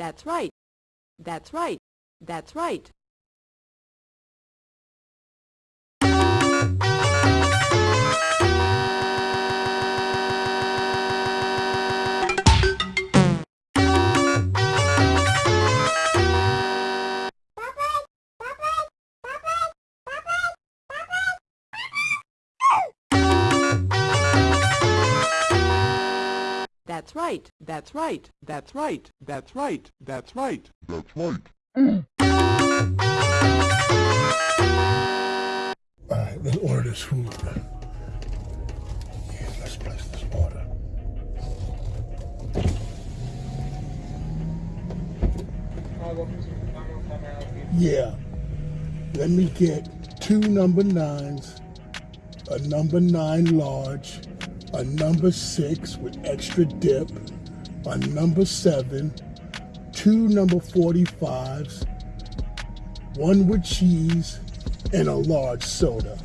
That's right. That's right. That's right. That's right. That's right. That's right. That's right. That's right. That's right. All right, let's order this food. Yeah, let's place this order. Yeah. Let me get two number nines, a number nine large, a number six with extra dip, a number seven, two number 45s, one with cheese, and a large soda.